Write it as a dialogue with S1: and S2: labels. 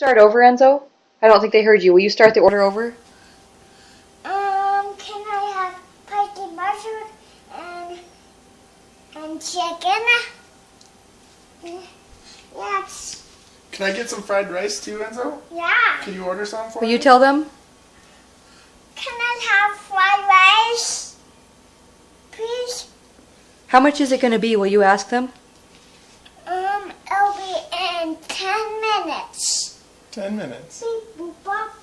S1: Start over, Enzo. I don't think they heard you. Will you start the order over?
S2: Um, can I have spicy mushroom and and chicken? Yes.
S3: Can I get some fried rice too, Enzo?
S2: Yeah.
S3: Can you order some for
S1: Will
S3: me?
S1: you tell them?
S2: Can I have fried rice? Please.
S1: How much is it going to be? Will you ask them?
S2: Ten minutes. Beep, boop,